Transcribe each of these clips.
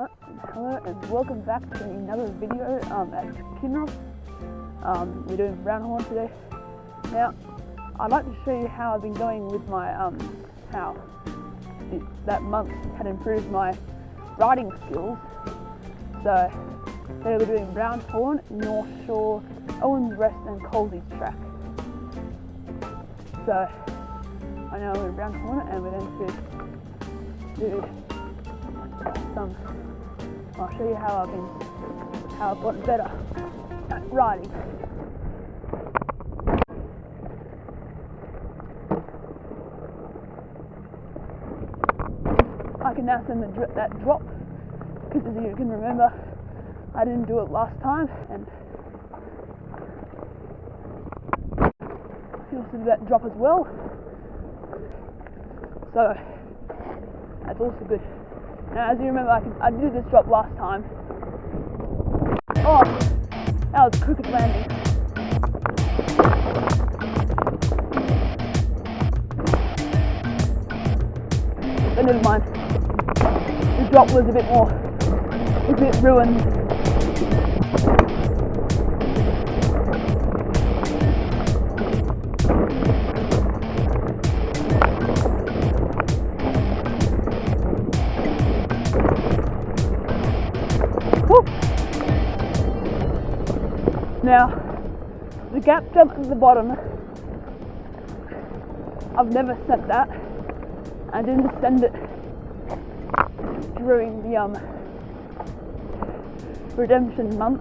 Hello and welcome back to another video um, at Kinross. Um, we're doing brown horn today. Now, I'd like to show you how I've been going with my, um, how it, that month had improved my riding skills. So, today we're doing brown horn, North Shore, Owens Rest and Colsey's track. So, I know we're brown horn and we're going to do some I'll show you how I've been how I've gotten better at riding. I can now send the, that drop because as you can remember I didn't do it last time and you also do that drop as well so that's also good. Now, as you remember, I, I did this drop last time. Oh, that was crooked landing. But never mind. The drop was a bit more, a bit ruined. Now, the gap jump at the bottom, I've never sent that. I didn't send it during the um, redemption month.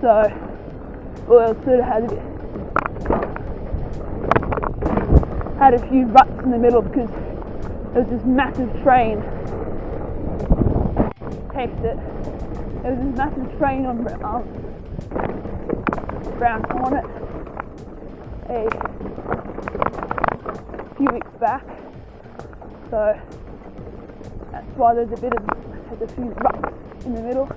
So, well, it sort of had a bit, had a few ruts in the middle because there was this massive train taste it. There was this massive train on um, Brown Hornet a few weeks back. So that's why there's a bit of there's a few in the middle.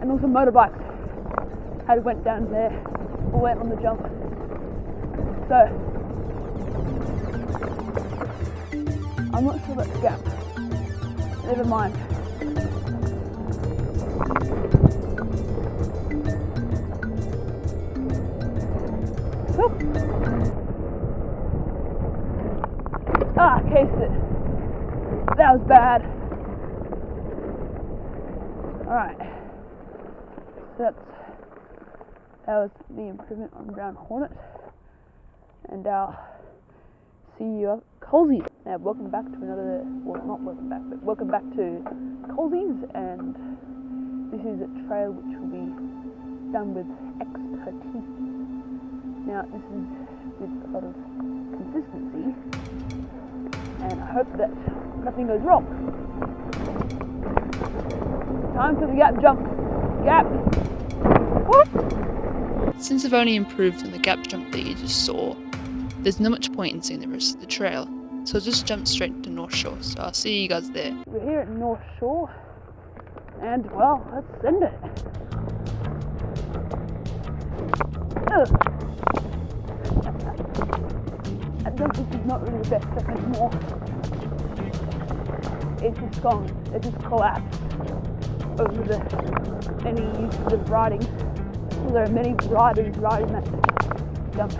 And also motorbikes had went down there or went on the jump. So I'm not sure the gap. Never mind. Whew. Ah, cased it. That was bad. Alright. So that's that was the improvement on Brown Hornet. And I'll see you at Colsey's. Now, welcome back to another, well, not welcome back, but welcome back to Colsey's, and this is a trail which will be done with expertise. Now, this is with a lot of consistency, and I hope that nothing goes wrong. Time for the gap jump. Gap. Since I've only improved on the gap jump that you just saw, there's not much point in seeing the rest of the trail, so I'll just jump straight to North Shore, so I'll see you guys there. We're here at North Shore, and well, let's send it. Ugh. This is not really the best stuff anymore. It's just gone, it just collapsed over the many uses of riding. Well, there are many riders riding that jump.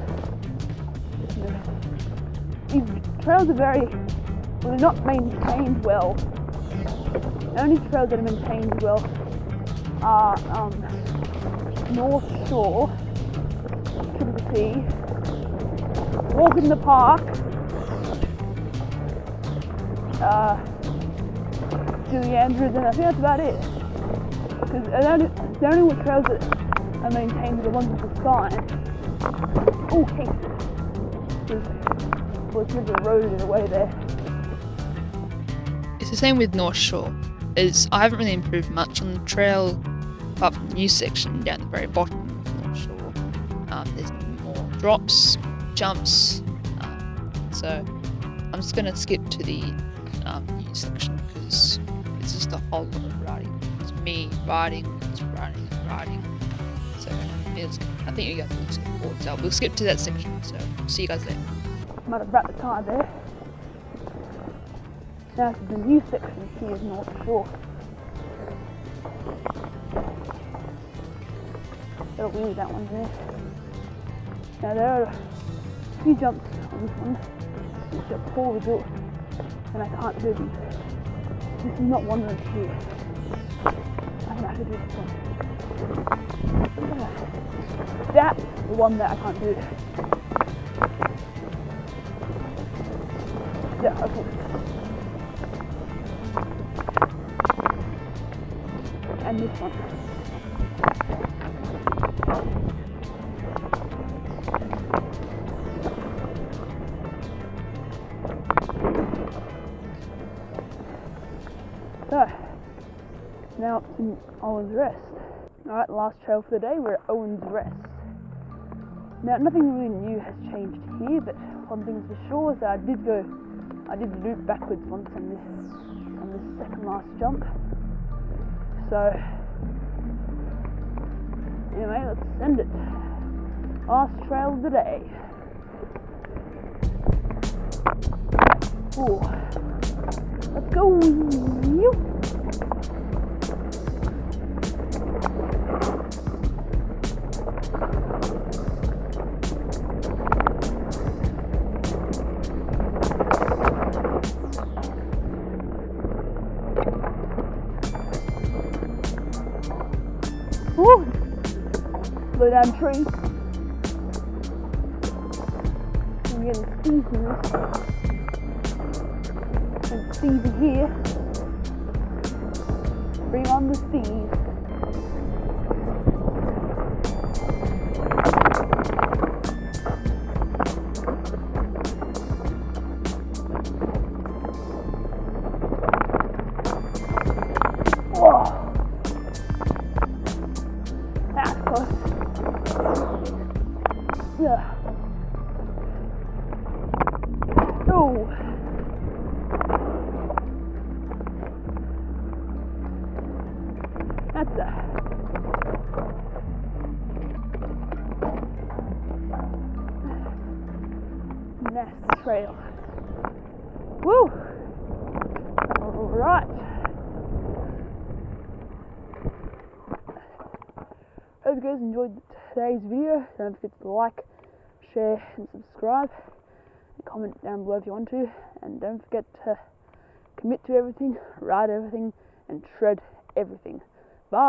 These trails are very, well, not maintained well. The only trails that are maintained well are um, North Shore, Triple T, Walk in the Park, uh, Julie Andrews, and I think that's about it. Because the only, the only trails that are maintained are the ones with the sign. Hey. There's, well, it's a road in a way there. It's the same with North Shore, as I haven't really improved much on the trail, apart from the new section down the very bottom of North Shore. Um, there's more drops, jumps, um, so I'm just going to skip to the um, new section because it's just a whole lot of riding. It's me riding, it's riding, and riding. So it's, I think you guys will skip forward. So we'll skip to that section. So see you guys there. Might have wrapped the tire there. Now to the new section here is North Shore. That'll leave that one there. Now there are few jumps on this one which are poorly built and I can't do these. This is not one right here. I can actually do this one. That's the one that I can't do. Yeah, okay. And this one. Up to Owen's Rest. Alright, last trail for the day, we're at Owen's Rest. Now, nothing really new has changed here, but one thing's for sure is that I did go, I did loop backwards once on this, on this second last jump. So, anyway, let's send it. Last trail of the day. Ooh. Let's go. Slow down tree. I'm getting this. And Stevie here. Bring on the Steve. Close. Yeah. That's a. Trail. Woo! Alright. Hope you guys enjoyed today's video. Don't forget to like, share, and subscribe. And comment down below if you want to. And don't forget to commit to everything, ride everything, and shred everything.